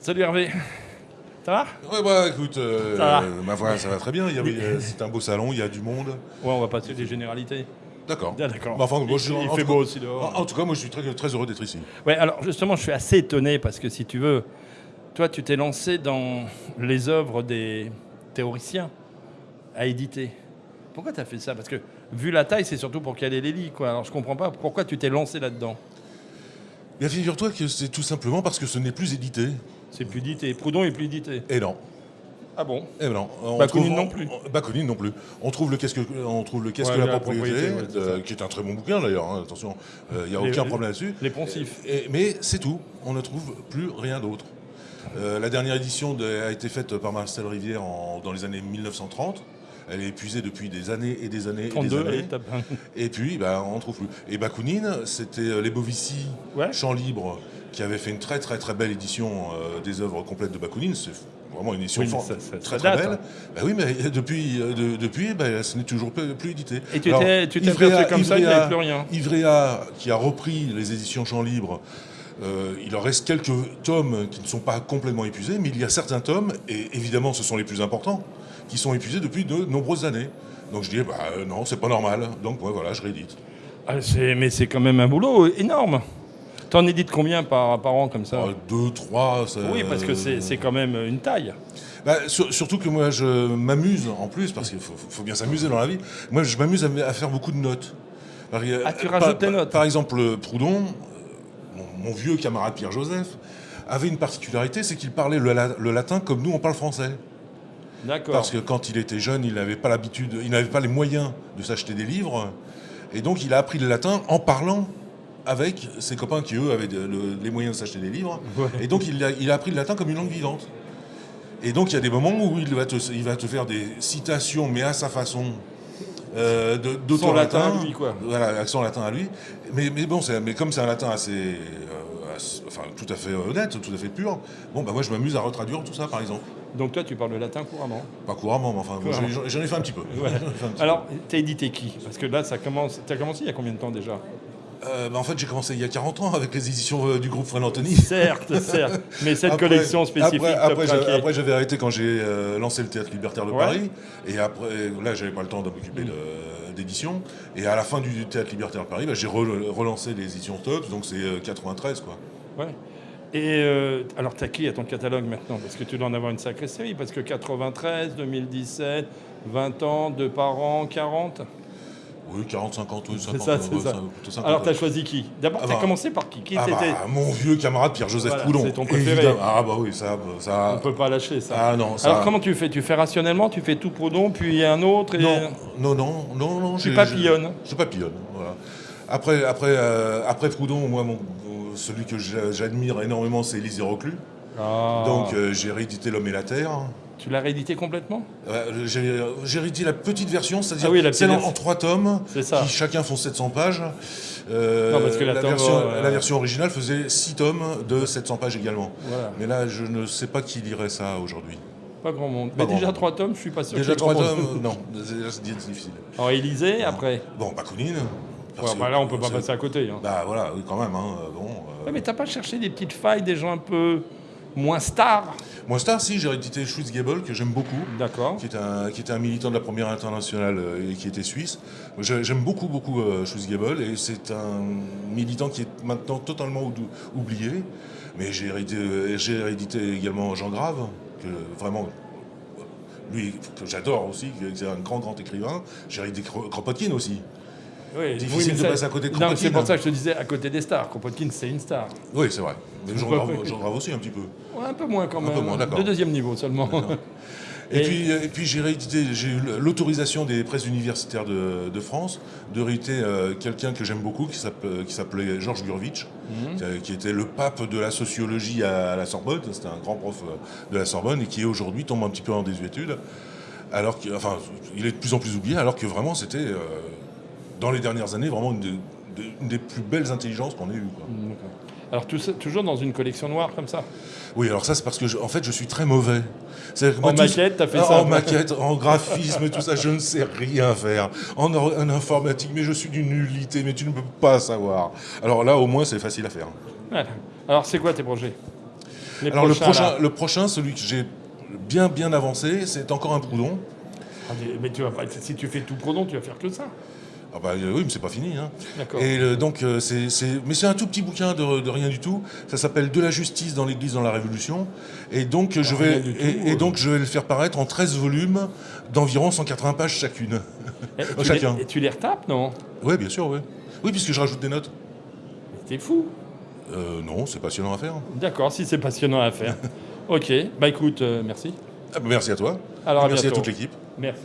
Salut Hervé. Ça va? Ouais, bah écoute, euh, Ça va. ma foi, ça va très bien. Il y avait, euh, C'est un beau salon, il y a du monde. Ouais, on va passer les généralités. D'accord. Ah, d'accord. Bah, enfin, moi, il je- il en fait tout beau cas- aussi dehors. En, en tout cas, moi, je suis très, très heureux d'être ici. Ouais, alors justement, je suis assez étonné parce que si tu veux, toi, tu t'es lancé dans les œuvres des théoriciens à éditer. Pourquoi tu as fait ça? Parce que vu la taille, c'est surtout pour caler les lits, quoi. Alors je comprends pas pourquoi tu t'es lancé là-dedans. Bien, figure-toi que c'est tout simplement parce que ce n'est plus édité. C'est plus édité. Proudhon est plus édité. Et non. Ah bon Et non. On Bakounine trouve- non plus. on- Bakounine non plus. On trouve le qu'est-ce que, on trouve le qu'est-ce Ouais, que la la propriété, propriété, ouais, c'est euh, qui est un très bon bouquin d'ailleurs. hein, attention, il n'y a Les- aucun problème là-dessus. Les poncifs. Et- mais c'est tout. On ne trouve plus rien d'autre. Euh, la dernière édition de- a été faite par Marcel Rivière en- dans les années 1930. Elle est épuisée depuis des années et des années et 32, des années. tape. Et puis, bah, on ne trouve plus. Et Bakounine, c'était euh, les Bovici, Ouais. Chant Libre, qui avait fait une très très très belle édition euh, des œuvres complètes de Bakounine. C'est vraiment une édition Oui, mais fort- ça- ça- très ça très belle. hein. Bah oui, mais depuis, de- depuis bah, ce n'est toujours plus, plus édité. Et tu Alors, t'es Ivrea- comme ça, il n'y avait plus rien. Ivrea, qui a repris les éditions Champ Libre, euh, il en reste quelques tomes qui ne sont pas complètement épuisés, mais il y a certains tomes, et évidemment ce sont les plus importants, qui sont épuisés depuis de nombreuses années. Donc je dis, bah euh, non, c'est pas normal. Donc ouais, voilà, je réédite. Ah, c'est- mais c'est quand même un boulot énorme. T'en édites combien par, par an comme ça Euh, deux, trois. ça- Oui, parce que c'est quand même une taille. Bah, sur- surtout que moi, je m'amuse en plus, parce qu'il faut, faut bien s'amuser dans la vie. Moi, je m'amuse à, à faire beaucoup de notes. Par- Ah, tu rajoutes tes notes Par exemple, Proudhon, euh, mon, mon vieux camarade Pierre-Joseph, avait une particularité, c'est qu'il parlait le, le latin comme nous, on parle français. D'accord. Parce que quand il était jeune, il n'avait pas l'habitude, il n'avait pas les moyens de s'acheter des livres. Et donc, il a appris le latin en parlant avec ses copains qui, eux, avaient de- le- les moyens de s'acheter des livres. Ouais. Et donc, il a, il a appris le latin comme une langue vivante. Et donc, il y a des moments où il va te, il va te faire des citations, mais à sa façon. Euh, latin latins. à lui, quoi. Voilà, accent latin à lui. Mais, mais bon, mais comme c'est un latin assez, euh, assez- enfin, tout à fait honnête, tout à fait pur, bon, bah, moi, je m'amuse à retraduire tout ça, par exemple. Donc toi, tu parles le latin couramment. Pas couramment, mais enfin, j'en ai- fait un petit peu. Ouais. Alors, t'as édité qui? Parce que là, ça commence. T'as commencé il y a combien de temps déjà? Euh, bah, en fait, j'ai commencé il y a 40 ans avec les éditions euh, du groupe Fred Anthony. Certes, certes. Mais cette Après- collection spécifique, Après, j'avais- arrêté quand j'ai euh, lancé le Théâtre Libertaire de Ouais. Paris. Et après, là, j'avais pas le temps de m'occuper d'édition. Et à la fin du Théâtre Libertaire de Paris, bah, j'ai re- relancé les éditions Top. Donc c'est euh, 93, quoi. Ouais. Et euh, alors, t'as qui à ton catalogue maintenant? Parce que tu dois en avoir une sacrée série. Parce que 93, 2017, 20 ans, deux par an, 40. Oui, 40, 50, oui, 50. ça, ouais, ça. plutôt 50, Alors, ouais. t'as choisi qui? D'abord, Ah t'as bah. commencé par qui? Qui Ah bah, mon vieux camarade Pierre-Joseph Voilà, Proudhon. c'est ton préféré. évidemment. Ah bah oui, ça... ça On peut pas lâcher ça. Ah non, ça... Alors, comment tu fais? Tu fais rationnellement Tu fais tout Proudhon, puis un autre et... Non, non, non, non, non. Tu papillonnes. Je papillonne, voilà. Après, après, euh, après Proudhon, moi, mon- celui que j'a- j'admire énormément, c'est Élisée Reclus. Ah. Donc euh, j'ai réédité L'Homme et la Terre. Tu l'as réédité complètement Euh, j'ai réédité la petite version, c'est-à-dire Ah oui, celle en, trois tomes, ça. qui chacun font 700 pages. Euh, Non, parce que la tome, version, euh, la version originale faisait 6 tomes de 700 pages également. Voilà. Mais là, je ne sais pas qui lirait ça aujourd'hui. Pas grand monde. Pas Mais déjà monde. trois tomes, je suis pas sûr Déjà qu'il y ait 3 grand monde. tomes, non, c'est difficile. Alors, Élysée, après Bon, Bakounine. Ouais, bah là, on peut pas passer à côté. hein. Bah voilà, oui, quand même. Hein, euh, bon, Ouais, mais t'as pas cherché des petites failles, des gens un peu moins stars Moi, Star, si, j'ai réédité Schwitzgebel, que j'aime beaucoup. D'accord. qui était, un, qui était un militant de la première internationale euh, et qui était suisse. J'aime beaucoup, beaucoup euh, Schwitzgebel et c'est un militant qui est maintenant totalement ou- oublié. Mais j'ai réédité, euh, réédité également Jean Grave, que vraiment, lui, que j'adore aussi, qui est un grand, grand écrivain. J'ai réédité Kro- Kropotkin aussi. Oui, Difficile de passer à côté de Non, c'est pour hein. ça que je te disais à côté des stars. Kropotkin, c'est une star. Oui, c'est vrai. Mais Jean Grave aussi, un petit peu. Ouais, un peu moins quand Un même. peu moins, d'accord. De deuxième niveau seulement. Et, Et- puis, et puis j'ai réédité, j'ai eu l'autorisation des presses universitaires de, de France de rééditer euh, quelqu'un que j'aime beaucoup qui s'appelait qui s'appelait Georges Gurvitch, Mhm. qui, était le pape de la sociologie à, la Sorbonne. C'était un grand prof euh, de la Sorbonne et qui aujourd'hui tombe un petit peu en désuétude. Alors que, enfin, il est de plus en plus oublié, alors que vraiment c'était euh, dans les dernières années vraiment une, de- de- une des plus belles intelligences qu'on ait eues. quoi. D'accord. Alors tout ça- toujours dans une collection noire comme ça. Oui, alors ça c'est parce que je- en fait je suis très mauvais. En maquette, t'as fait Ah, ça En maquette, en graphisme, tout ça, je ne sais rien faire. En, or- en informatique, mais je suis d'une nullité, mais tu ne peux pas savoir. Alors là, au moins, c'est facile à faire. Voilà. Alors c'est quoi tes projets? Les Alors le prochain, là. le prochain, celui que j'ai bien bien avancé, c'est encore un Proudhon. Ah, Mais tu vas pas, si tu fais tout Proudhon, tu vas faire que ça. Ah bah euh, oui, mais c'est pas fini. Hein. Et euh, donc euh, c'est, mais c'est un tout petit bouquin de, de rien du tout. Ça s'appelle De la justice dans l'Église dans la Révolution. Et donc je rien vais tout, et, et donc je vais le faire paraître en 13 volumes d'environ 180 pages chacune. Et tu, chacun. les, et tu les retapes, non? Oui, bien sûr, oui. Oui, puisque je rajoute des notes. T'es fou. Euh, non, c'est passionnant à faire. D'accord, si c'est passionnant à faire. ok, bah écoute, euh, merci. Ah bah, merci à toi. Alors à merci à toute l'équipe. Merci.